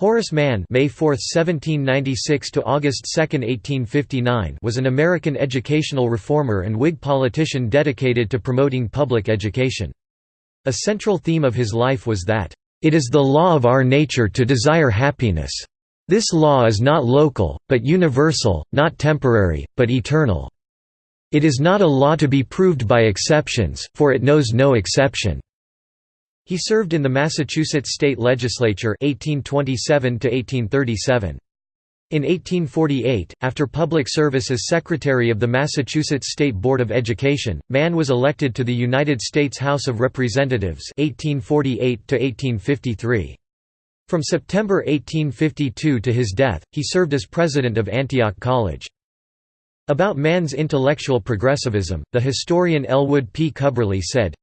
Horace Mann May 4, 1796 to August 2, 1859 was an American educational reformer and Whig politician dedicated to promoting public education. A central theme of his life was that, "...it is the law of our nature to desire happiness. This law is not local, but universal, not temporary, but eternal. It is not a law to be proved by exceptions, for it knows no exception." He served in the Massachusetts state legislature 1827 1837. In 1848, after public service as Secretary of the Massachusetts State Board of Education, Mann was elected to the United States House of Representatives 1848 -1853. From September 1852 to his death, he served as president of Antioch College. About Mann's intellectual progressivism, the historian Elwood P. Cubberley said,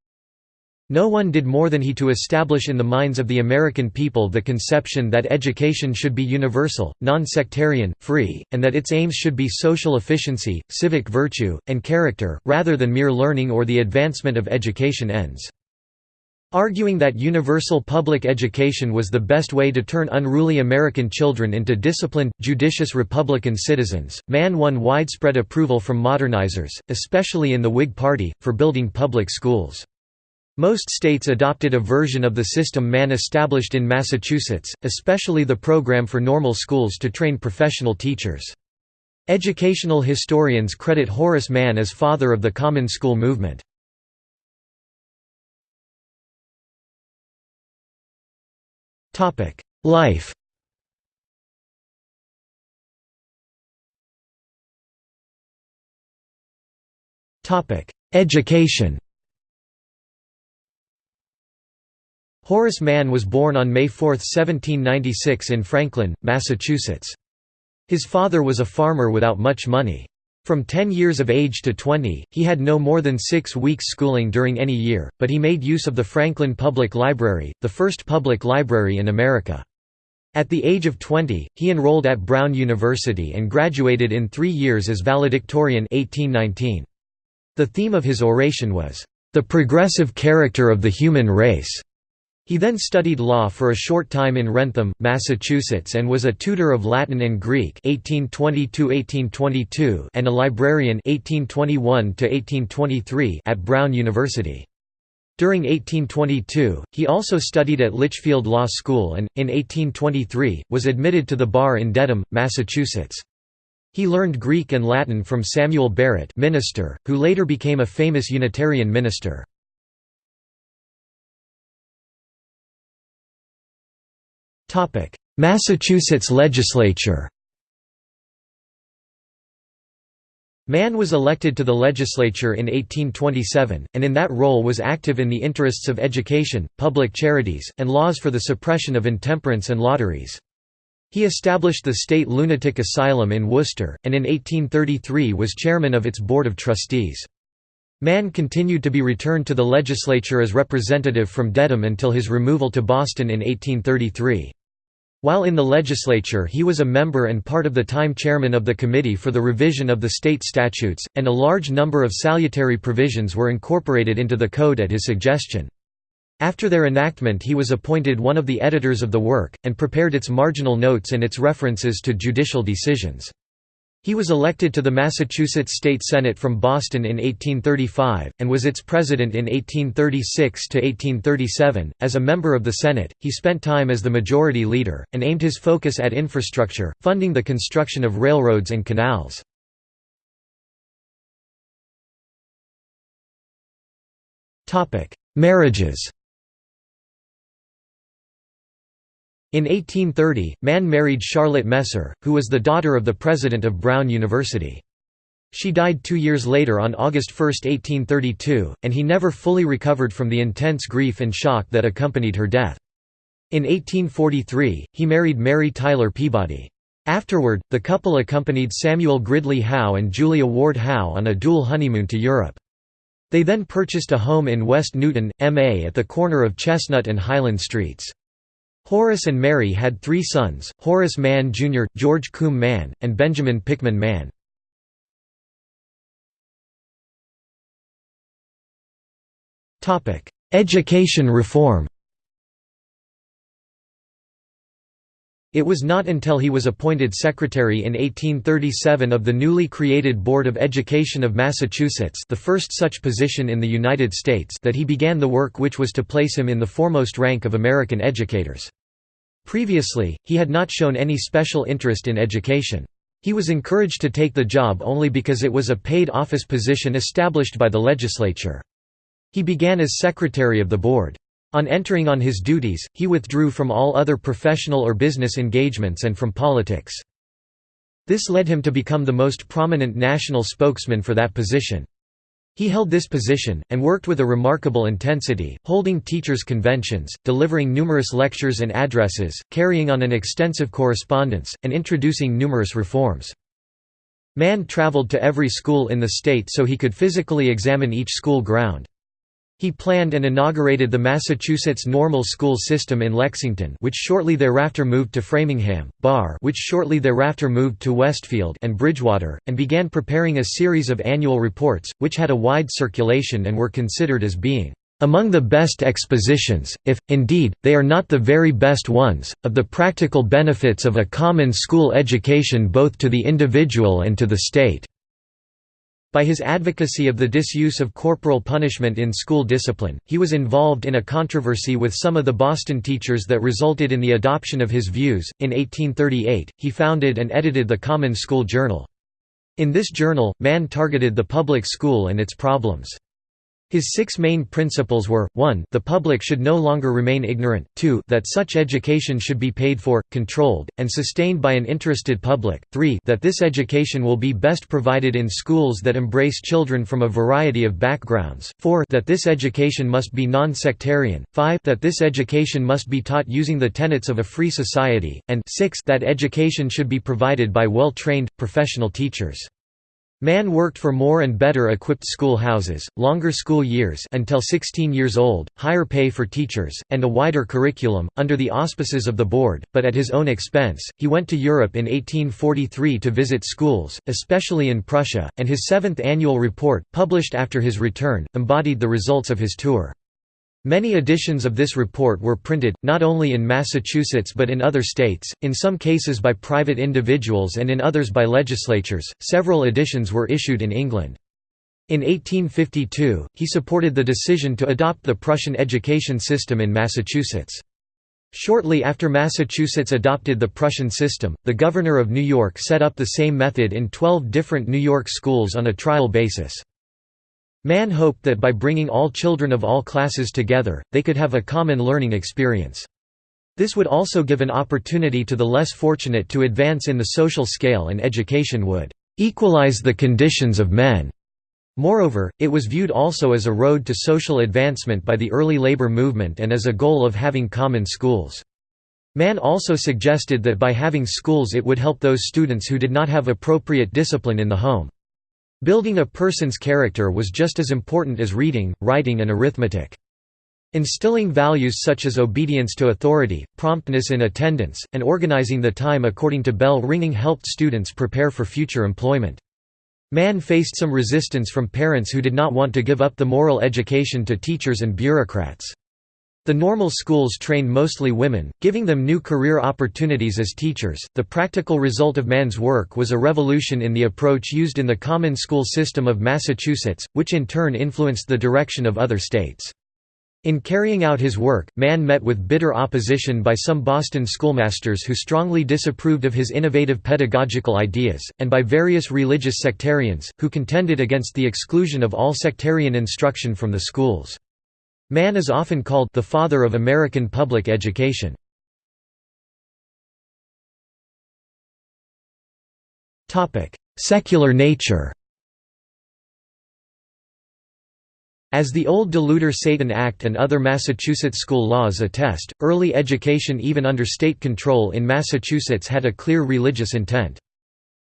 no one did more than he to establish in the minds of the American people the conception that education should be universal, non-sectarian, free, and that its aims should be social efficiency, civic virtue, and character, rather than mere learning or the advancement of education ends. Arguing that universal public education was the best way to turn unruly American children into disciplined, judicious Republican citizens, Mann won widespread approval from modernizers, especially in the Whig Party, for building public schools. Most states adopted a version of the system Mann established in Massachusetts, especially the program for normal schools to train professional teachers. Educational historians credit Horace Mann as father of the common school movement. Life Education Horace Mann was born on May 4, 1796 in Franklin, Massachusetts. His father was a farmer without much money. From 10 years of age to 20, he had no more than six weeks schooling during any year, but he made use of the Franklin Public Library, the first public library in America. At the age of 20, he enrolled at Brown University and graduated in three years as valedictorian 1819. The theme of his oration was, "...the progressive character of the human race." He then studied law for a short time in Wrentham, Massachusetts and was a tutor of Latin and Greek 1820 and a librarian 1821 at Brown University. During 1822, he also studied at Litchfield Law School and, in 1823, was admitted to the bar in Dedham, Massachusetts. He learned Greek and Latin from Samuel Barrett minister, who later became a famous Unitarian minister. Massachusetts legislature Mann was elected to the legislature in 1827, and in that role was active in the interests of education, public charities, and laws for the suppression of intemperance and lotteries. He established the State Lunatic Asylum in Worcester, and in 1833 was chairman of its Board of Trustees. Mann continued to be returned to the legislature as representative from Dedham until his removal to Boston in 1833. While in the legislature he was a member and part of the time chairman of the Committee for the Revision of the State Statutes, and a large number of salutary provisions were incorporated into the code at his suggestion. After their enactment he was appointed one of the editors of the work, and prepared its marginal notes and its references to judicial decisions. He was elected to the Massachusetts State Senate from Boston in 1835, and was its president in 1836 to 1837. As a member of the Senate, he spent time as the majority leader, and aimed his focus at infrastructure, funding the construction of railroads and canals. Marriages In 1830, Mann married Charlotte Messer, who was the daughter of the president of Brown University. She died two years later on August 1, 1832, and he never fully recovered from the intense grief and shock that accompanied her death. In 1843, he married Mary Tyler Peabody. Afterward, the couple accompanied Samuel Gridley Howe and Julia Ward Howe on a dual honeymoon to Europe. They then purchased a home in West Newton, MA at the corner of Chestnut and Highland Streets. Horace and Mary had three sons, Horace Mann Jr., George Combe Mann, and Benjamin Pickman Mann. Education reform It was not until he was appointed secretary in 1837 of the newly created Board of Education of Massachusetts the first such position in the United States that he began the work which was to place him in the foremost rank of American educators. Previously, he had not shown any special interest in education. He was encouraged to take the job only because it was a paid office position established by the legislature. He began as secretary of the board. On entering on his duties, he withdrew from all other professional or business engagements and from politics. This led him to become the most prominent national spokesman for that position. He held this position, and worked with a remarkable intensity, holding teachers' conventions, delivering numerous lectures and addresses, carrying on an extensive correspondence, and introducing numerous reforms. Mann traveled to every school in the state so he could physically examine each school ground. He planned and inaugurated the Massachusetts Normal School System in Lexington which shortly thereafter moved to Framingham, Barre which shortly thereafter moved to Westfield and Bridgewater, and began preparing a series of annual reports, which had a wide circulation and were considered as being among the best expositions, if, indeed, they are not the very best ones, of the practical benefits of a common school education both to the individual and to the state." By his advocacy of the disuse of corporal punishment in school discipline, he was involved in a controversy with some of the Boston teachers that resulted in the adoption of his views. In 1838, he founded and edited the Common School Journal. In this journal, Mann targeted the public school and its problems. His six main principles were, 1 the public should no longer remain ignorant, 2 that such education should be paid for, controlled, and sustained by an interested public, 3 that this education will be best provided in schools that embrace children from a variety of backgrounds, 4 that this education must be non-sectarian, 5 that this education must be taught using the tenets of a free society, and 6 that education should be provided by well-trained, professional teachers. Mann worked for more and better equipped schoolhouses, longer school years until 16 years old, higher pay for teachers, and a wider curriculum, under the auspices of the board, but at his own expense. He went to Europe in 1843 to visit schools, especially in Prussia, and his seventh annual report, published after his return, embodied the results of his tour. Many editions of this report were printed, not only in Massachusetts but in other states, in some cases by private individuals and in others by legislatures. Several editions were issued in England. In 1852, he supported the decision to adopt the Prussian education system in Massachusetts. Shortly after Massachusetts adopted the Prussian system, the governor of New York set up the same method in 12 different New York schools on a trial basis. Mann hoped that by bringing all children of all classes together, they could have a common learning experience. This would also give an opportunity to the less fortunate to advance in the social scale and education would "...equalize the conditions of men." Moreover, it was viewed also as a road to social advancement by the early labor movement and as a goal of having common schools. Mann also suggested that by having schools it would help those students who did not have appropriate discipline in the home. Building a person's character was just as important as reading, writing and arithmetic. Instilling values such as obedience to authority, promptness in attendance, and organizing the time according to bell ringing helped students prepare for future employment. Mann faced some resistance from parents who did not want to give up the moral education to teachers and bureaucrats. The normal schools trained mostly women, giving them new career opportunities as teachers. The practical result of Mann's work was a revolution in the approach used in the common school system of Massachusetts, which in turn influenced the direction of other states. In carrying out his work, Mann met with bitter opposition by some Boston schoolmasters who strongly disapproved of his innovative pedagogical ideas, and by various religious sectarians, who contended against the exclusion of all sectarian instruction from the schools. Mann is often called the father of American public education. Secular nature As the old Deluder-Satan Act and other Massachusetts school laws attest, early education even under state control in Massachusetts had a clear religious intent.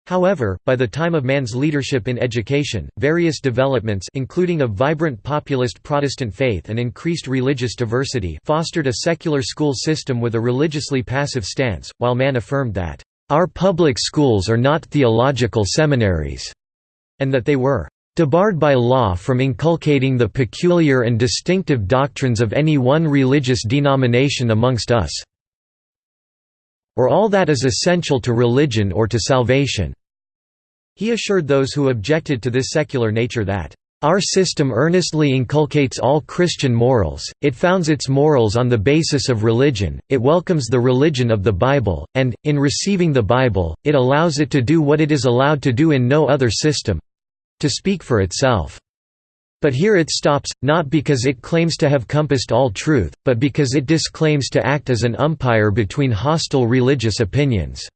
However, by the time of Mann's leadership in education, various developments including a vibrant populist Protestant faith and increased religious diversity fostered a secular school system with a religiously passive stance, while Mann affirmed that, "...our public schools are not theological seminaries," and that they were debarred by law from inculcating the peculiar and distinctive doctrines of any one religious denomination amongst us." Or all that is essential to religion or to salvation." He assured those who objected to this secular nature that, "...our system earnestly inculcates all Christian morals, it founds its morals on the basis of religion, it welcomes the religion of the Bible, and, in receiving the Bible, it allows it to do what it is allowed to do in no other system—to speak for itself." But here it stops, not because it claims to have compassed all truth, but because it disclaims to act as an umpire between hostile religious opinions.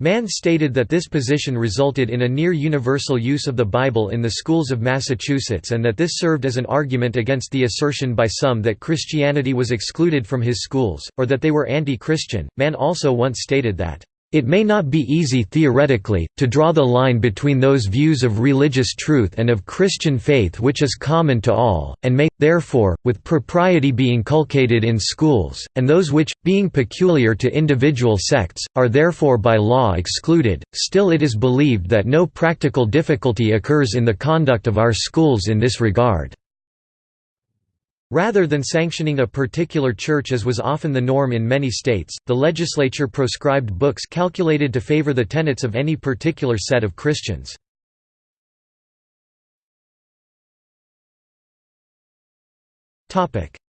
Mann stated that this position resulted in a near-universal use of the Bible in the schools of Massachusetts and that this served as an argument against the assertion by some that Christianity was excluded from his schools, or that they were anti-Christian. Mann also once stated that it may not be easy theoretically, to draw the line between those views of religious truth and of Christian faith which is common to all, and may, therefore, with propriety be inculcated in schools, and those which, being peculiar to individual sects, are therefore by law excluded. Still it is believed that no practical difficulty occurs in the conduct of our schools in this regard. Rather than sanctioning a particular church as was often the norm in many states, the legislature proscribed books calculated to favor the tenets of any particular set of Christians.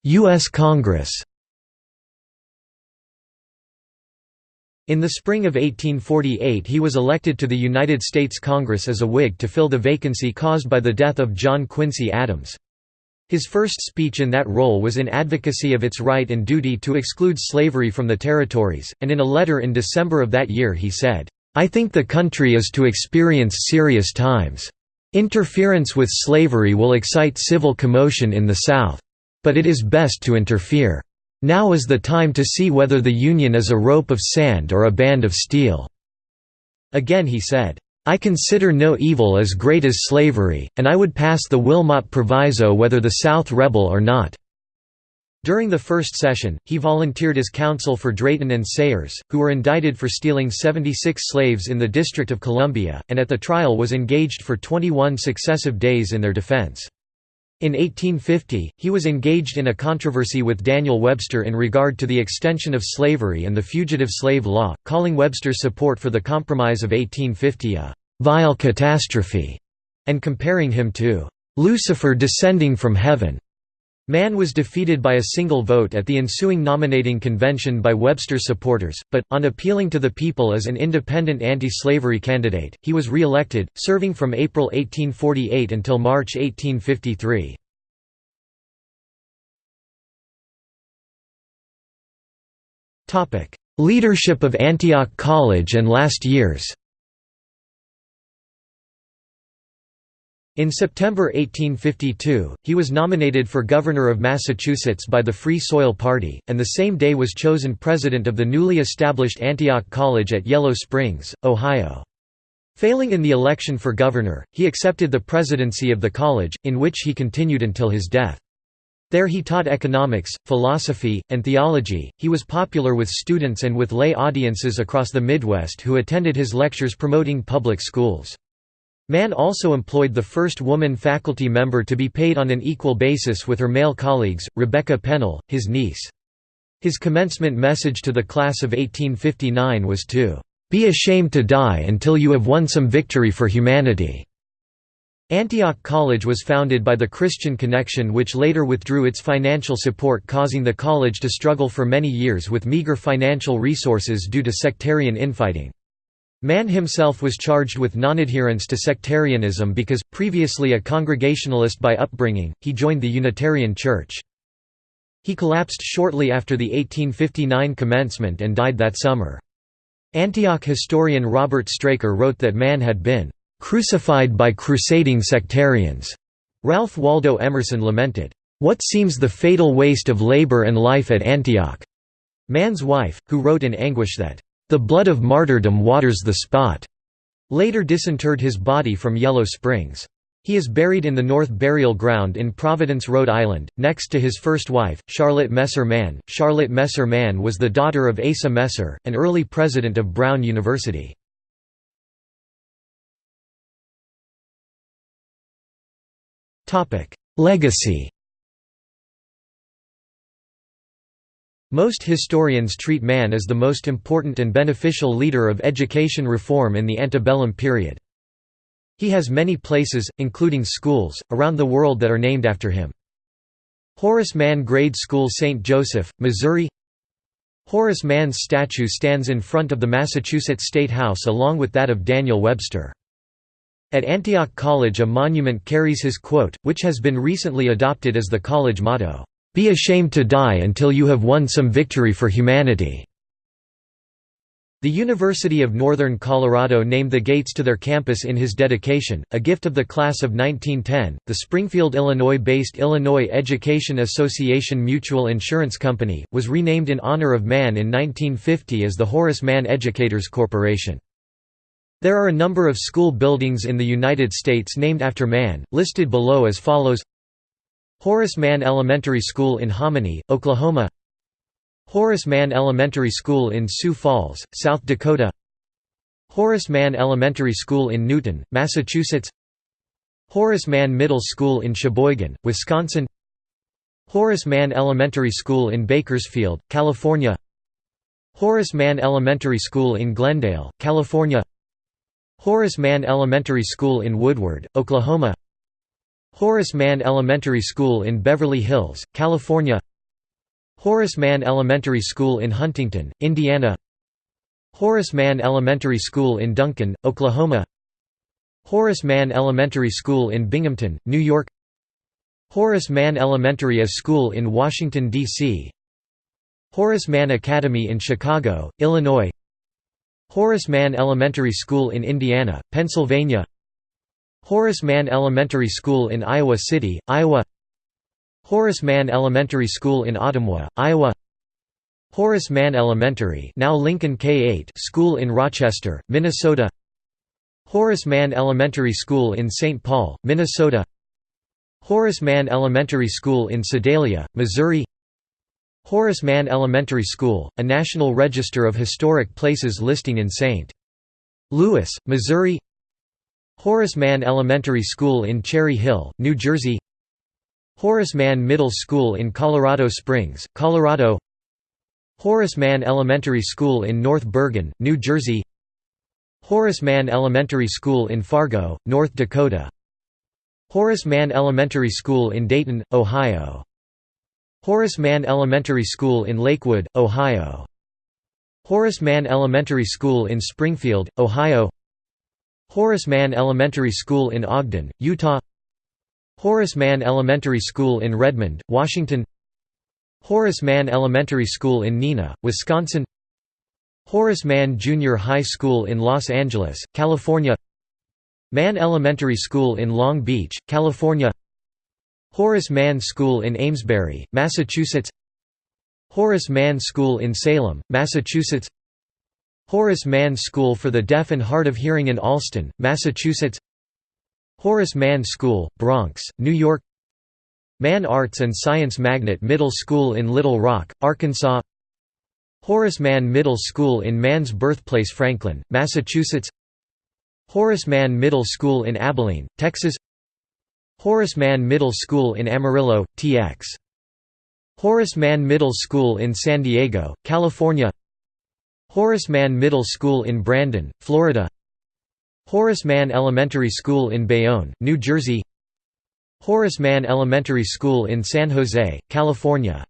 U.S. Congress In the spring of 1848 he was elected to the United States Congress as a Whig to fill the vacancy caused by the death of John Quincy Adams. His first speech in that role was in advocacy of its right and duty to exclude slavery from the territories, and in a letter in December of that year he said, "'I think the country is to experience serious times. Interference with slavery will excite civil commotion in the South. But it is best to interfere. Now is the time to see whether the Union is a rope of sand or a band of steel." Again he said, I consider no evil as great as slavery, and I would pass the Wilmot Proviso whether the South rebel or not." During the first session, he volunteered as counsel for Drayton and Sayres, who were indicted for stealing 76 slaves in the District of Columbia, and at the trial was engaged for 21 successive days in their defense. In 1850, he was engaged in a controversy with Daniel Webster in regard to the extension of slavery and the Fugitive Slave Law, calling Webster's support for the Compromise of 1850 a «vile catastrophe» and comparing him to «Lucifer descending from heaven». Mann was defeated by a single vote at the ensuing nominating convention by Webster's supporters, but, on appealing to the people as an independent anti-slavery candidate, he was re-elected, serving from April 1848 until March 1853. Leadership of Antioch College and last years In September 1852, he was nominated for governor of Massachusetts by the Free Soil Party, and the same day was chosen president of the newly established Antioch College at Yellow Springs, Ohio. Failing in the election for governor, he accepted the presidency of the college, in which he continued until his death. There he taught economics, philosophy, and theology. He was popular with students and with lay audiences across the Midwest who attended his lectures promoting public schools. Mann also employed the first woman faculty member to be paid on an equal basis with her male colleagues, Rebecca Pennell, his niece. His commencement message to the class of 1859 was to, "...be ashamed to die until you have won some victory for humanity." Antioch College was founded by the Christian Connection which later withdrew its financial support causing the college to struggle for many years with meager financial resources due to sectarian infighting. Mann himself was charged with nonadherence to sectarianism because, previously a Congregationalist by upbringing, he joined the Unitarian Church. He collapsed shortly after the 1859 commencement and died that summer. Antioch historian Robert Straker wrote that Mann had been "...crucified by crusading sectarians." Ralph Waldo Emerson lamented, "...what seems the fatal waste of labor and life at Antioch." Mann's wife, who wrote in anguish that the blood of martyrdom waters the spot. Later disinterred his body from Yellow Springs. He is buried in the North Burial Ground in Providence, Rhode Island, next to his first wife, Charlotte Messer Mann. Charlotte Messer Mann was the daughter of Asa Messer, an early president of Brown University. Legacy Most historians treat Mann as the most important and beneficial leader of education reform in the antebellum period. He has many places, including schools, around the world that are named after him. Horace Mann Grade School St. Joseph, Missouri Horace Mann's statue stands in front of the Massachusetts State House along with that of Daniel Webster. At Antioch College a monument carries his quote, which has been recently adopted as the college motto, "'Be ashamed to die until you have won some victory for humanity'". The University of Northern Colorado named the gates to their campus in his dedication, a gift of the class of 1910. The Springfield, Illinois-based Illinois Education Association Mutual Insurance Company was renamed in honor of Mann in 1950 as the Horace Mann Educators Corporation. There are a number of school buildings in the United States named after Mann, listed below as follows Horace Mann Elementary School in Hominy, Oklahoma. Horace Mann Elementary School in Sioux Falls, South Dakota. Horace Mann Elementary School in Newton, Massachusetts. Horace Mann Middle School in Sheboygan, Wisconsin. Horace Mann Elementary School in Bakersfield, California. Horace Mann Elementary School in Glendale, California. Horace Mann Elementary School in Woodward, Oklahoma Horace Mann Elementary School in Beverly Hills, California. Horace Mann Elementary School in Huntington, Indiana. Horace Mann Elementary School in Duncan, Oklahoma. Horace Mann Elementary School in Binghamton, New York. Horace Mann Elementary School in Washington, D.C. Horace Mann Academy in Chicago, Illinois. Horace Mann Elementary School in Indiana, Pennsylvania Horace Mann Elementary School in Iowa City, Iowa Horace Mann Elementary School in Ottumwa, Iowa Horace Mann Elementary now Lincoln K-8 School in Rochester, Minnesota Horace Mann Elementary School in St. Paul, Minnesota Horace Mann Elementary School in Sedalia, Missouri Horace Mann Elementary School, a National Register of Historic Places listing in St. Louis, Missouri Horace Mann Elementary School in Cherry Hill, New Jersey Horace Mann Middle School in Colorado Springs, Colorado Horace Mann Elementary School in North Bergen, New Jersey Horace Mann Elementary School in Fargo, North Dakota Horace Mann Elementary School in Dayton, Ohio Horace Mann Elementary School in Lakewood, Ohio Horace Mann Elementary School in Springfield, Ohio Horace Mann Elementary School in Ogden, Utah. Horace Mann Elementary School in Redmond, Washington. Horace Mann Elementary School in Neenah, Wisconsin. Horace Mann Junior High School in Los Angeles, California. Mann Elementary School in Long Beach, California. Horace Mann School in Amesbury, Massachusetts. Horace Mann School in Salem, Massachusetts Horace Mann School for the Deaf and Hard of Hearing in Allston, Massachusetts Horace Mann School, Bronx, New York Mann Arts and Science Magnet Middle School in Little Rock, Arkansas Horace Mann Middle School in Mann's birthplace Franklin, Massachusetts Horace Mann Middle School in Abilene, Texas Horace Mann Middle School in Amarillo, TX. Horace Mann Middle School in San Diego, California Horace Mann Middle School in Brandon, Florida. Horace Mann Elementary School in Bayonne, New Jersey. Horace Mann Elementary School in San Jose, California.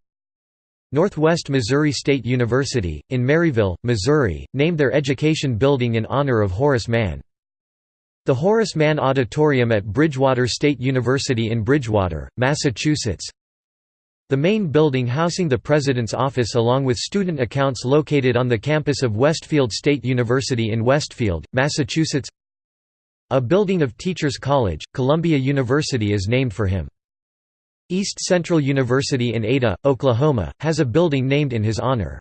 Northwest Missouri State University, in Maryville, Missouri, named their education building in honor of Horace Mann. The Horace Mann Auditorium at Bridgewater State University in Bridgewater, Massachusetts the main building housing the President's office along with student accounts located on the campus of Westfield State University in Westfield, Massachusetts a building of Teachers College, Columbia University is named for him. East Central University in Ada, Oklahoma, has a building named in his honor.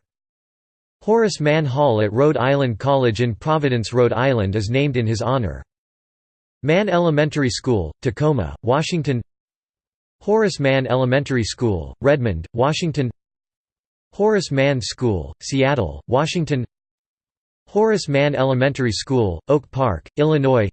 Horace Mann Hall at Rhode Island College in Providence, Rhode Island is named in his honor. Mann Elementary School, Tacoma, Washington Horace Mann Elementary School, Redmond, Washington Horace Mann School, Seattle, Washington Horace Mann Elementary School, Oak Park, Illinois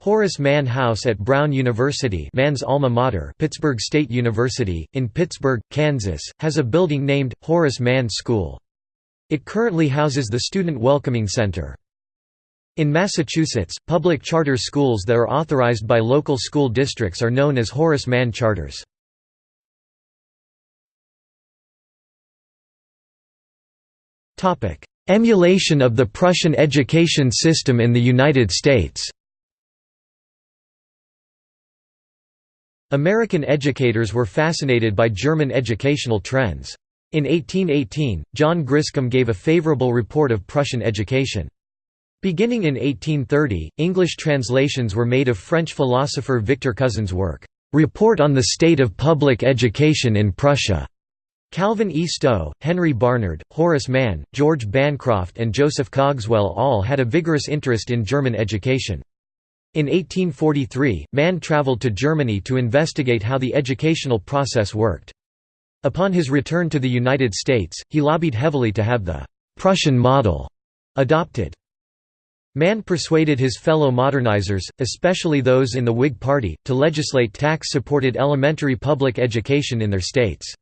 Horace Mann House at Brown University Mann's alma mater Pittsburg State University, in Pittsburg, Kansas, has a building named, Horace Mann School. It currently houses the Student Welcoming Center. In Massachusetts, public charter schools that are authorized by local school districts are known as Horace Mann charters. Emulation of the Prussian education system in the United States American educators were fascinated by German educational trends. In 1818, John Griscom gave a favorable report of Prussian education. Beginning in 1830, English translations were made of French philosopher Victor Cousin's work, "'Report on the State of Public Education in Prussia' Calvin E. Stowe, Henry Barnard, Horace Mann, George Bancroft and Joseph Cogswell all had a vigorous interest in German education. In 1843, Mann traveled to Germany to investigate how the educational process worked. Upon his return to the United States, he lobbied heavily to have the «Prussian model» adopted. Mann persuaded his fellow modernizers, especially those in the Whig Party, to legislate tax-supported elementary public education in their states.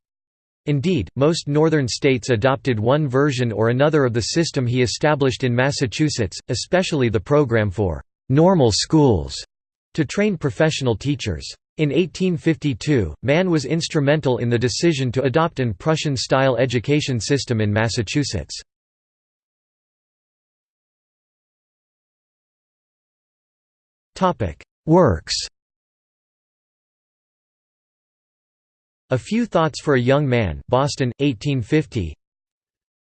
Indeed, most northern states adopted one version or another of the system he established in Massachusetts, especially the program for «normal schools» to train professional teachers. In 1852, Mann was instrumental in the decision to adopt an Prussian-style education system in Massachusetts. Works A Few Thoughts for a Young Man Boston, 1850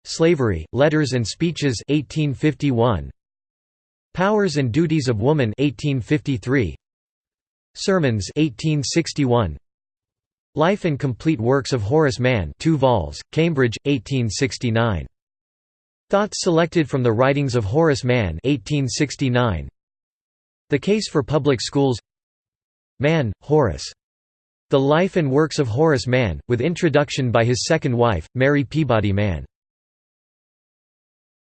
Slavery, Letters and Speeches 1851 Powers and Duties of Woman 1853 Sermons 1861 Life and Complete Works of Horace Mann 2 vols, Cambridge, 1869 Thoughts selected from the writings of Horace Mann 1869 The Case for Public Schools Mann, Horace. The Life and Works of Horace Mann, with introduction by his second wife, Mary Peabody Mann